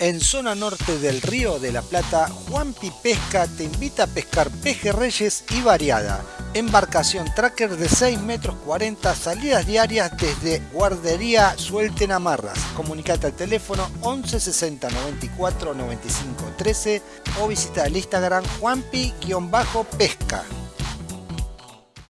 En zona norte del río de la Plata, Juanpi Pesca te invita a pescar pejerreyes y variada. Embarcación tracker de 6 metros 40, salidas diarias desde Guardería Suelten Amarras. Comunicate al teléfono 11 60 94 95 13 o visita el Instagram juanpi-pesca.